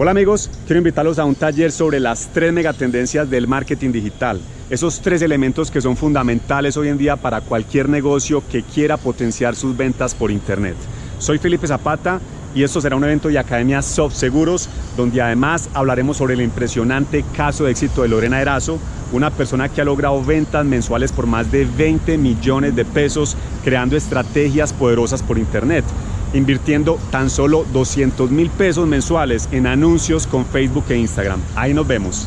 Hola amigos, quiero invitarlos a un taller sobre las tres megatendencias del marketing digital. Esos tres elementos que son fundamentales hoy en día para cualquier negocio que quiera potenciar sus ventas por internet. Soy Felipe Zapata y esto será un evento de Academia Soft Seguros donde además hablaremos sobre el impresionante caso de éxito de Lorena Erazo, una persona que ha logrado ventas mensuales por más de 20 millones de pesos creando estrategias poderosas por internet invirtiendo tan solo 200 mil pesos mensuales en anuncios con Facebook e Instagram. Ahí nos vemos.